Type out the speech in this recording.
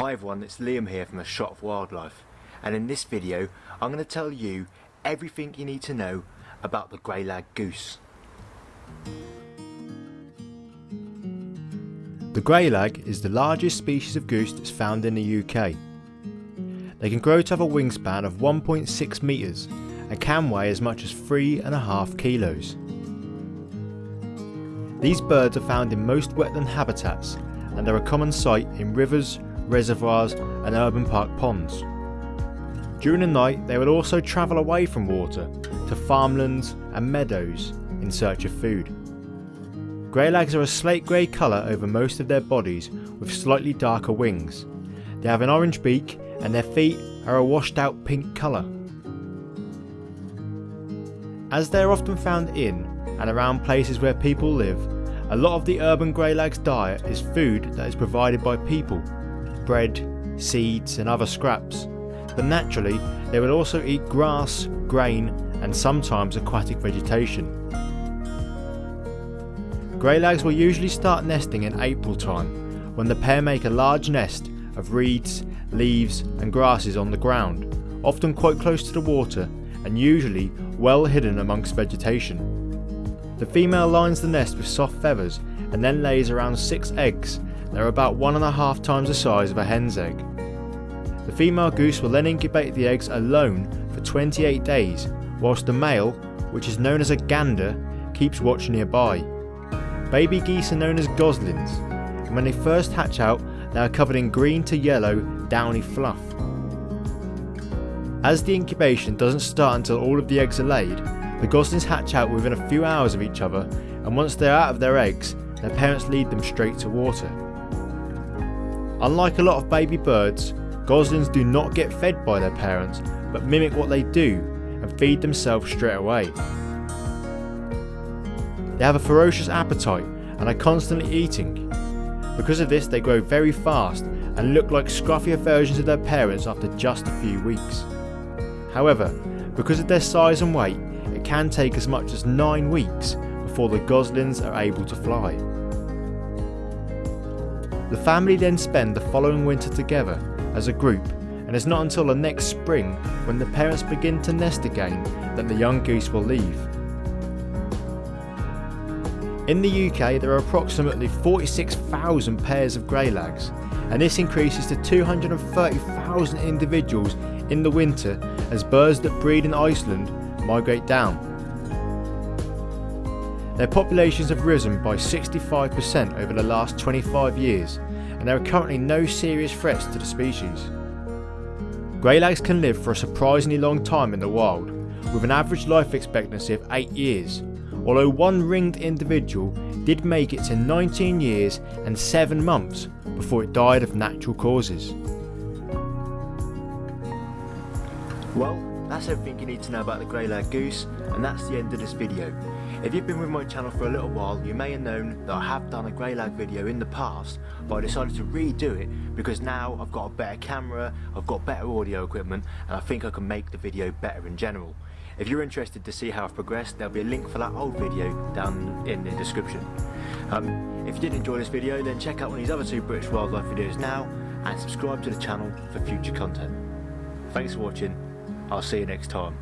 Hi everyone, it's Liam here from A Shot of Wildlife and in this video I'm going to tell you everything you need to know about the grey lag goose. The grey lag is the largest species of goose that's found in the UK. They can grow to have a wingspan of 1.6 metres and can weigh as much as 3.5 kilos. These birds are found in most wetland habitats and are a common sight in rivers, reservoirs and urban park ponds. During the night they will also travel away from water to farmlands and meadows in search of food. Greylags are a slate grey colour over most of their bodies with slightly darker wings. They have an orange beak and their feet are a washed out pink colour. As they are often found in and around places where people live, a lot of the urban greylag's diet is food that is provided by people bread, seeds and other scraps, but naturally they will also eat grass, grain and sometimes aquatic vegetation. Greylags will usually start nesting in April time, when the pair make a large nest of reeds, leaves and grasses on the ground, often quite close to the water and usually well hidden amongst vegetation. The female lines the nest with soft feathers and then lays around 6 eggs they're about one and a half times the size of a hen's egg. The female goose will then incubate the eggs alone for 28 days, whilst the male, which is known as a gander, keeps watch nearby. Baby geese are known as goslings, and when they first hatch out, they are covered in green to yellow, downy fluff. As the incubation doesn't start until all of the eggs are laid, the goslings hatch out within a few hours of each other, and once they are out of their eggs, their parents lead them straight to water. Unlike a lot of baby birds, goslings do not get fed by their parents but mimic what they do and feed themselves straight away. They have a ferocious appetite and are constantly eating. Because of this they grow very fast and look like scruffier versions of their parents after just a few weeks. However, because of their size and weight, it can take as much as 9 weeks before the goslings are able to fly. The family then spend the following winter together as a group and it's not until the next spring when the parents begin to nest again that the young goose will leave. In the UK there are approximately 46,000 pairs of greylags and this increases to 230,000 individuals in the winter as birds that breed in Iceland migrate down. Their populations have risen by 65% over the last 25 years and there are currently no serious threats to the species. Greylags can live for a surprisingly long time in the wild, with an average life expectancy of 8 years, although one ringed individual did make it to 19 years and 7 months before it died of natural causes. Well, that's everything you need to know about the grey greylag goose and that's the end of this video. If you've been with my channel for a little while, you may have known that I have done a greylag video in the past, but I decided to redo it because now I've got a better camera, I've got better audio equipment, and I think I can make the video better in general. If you're interested to see how I've progressed, there'll be a link for that old video down in the description. Um, if you did enjoy this video, then check out one of these other two British wildlife videos now, and subscribe to the channel for future content. Thanks for watching, I'll see you next time.